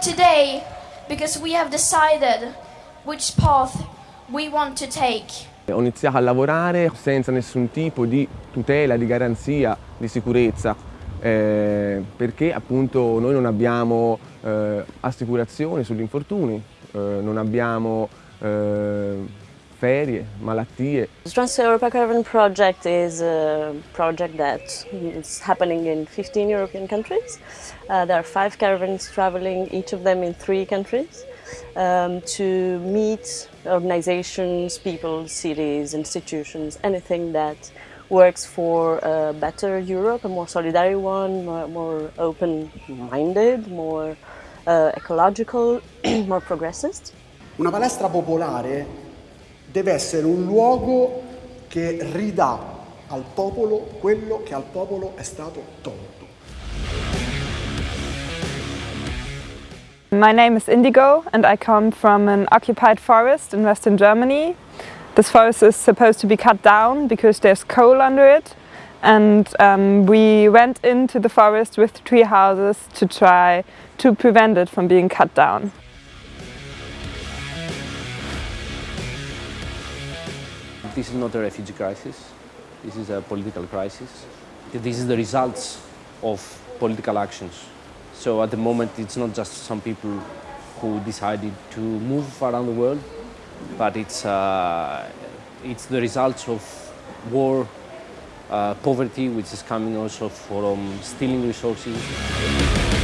today because we have decided which path we want to take. Ho iniziato a lavorare senza nessun tipo di tutela, di garanzia, di sicurezza, eh, perché appunto noi non abbiamo eh, assicurazioni sugli infortuni, eh, non abbiamo eh, ferie, malattie. The Trans-Europa Caravan Project is a project that is happening in 15 European countries. Uh, there are five caravans traveling, each of them in three countries, um, to meet organizations, people, cities, institutions, anything that works for a better Europe, a more solidary one, more, more open-minded, more uh, ecological, more progressist. Una palestra popolare deve essere un luogo che ridà al popolo quello che al popolo è stato tolto. My name is Indigo and I come from an occupied forest in western Germany. This forest is supposed to be cut down because there's coal under it and um, we went into the forest with tree houses to try to prevent it from being cut down. This is not a refugee crisis, this is a political crisis. This is the results of political actions. So at the moment it's not just some people who decided to move around the world, but it's, uh, it's the results of war, uh, poverty, which is coming also from stealing resources.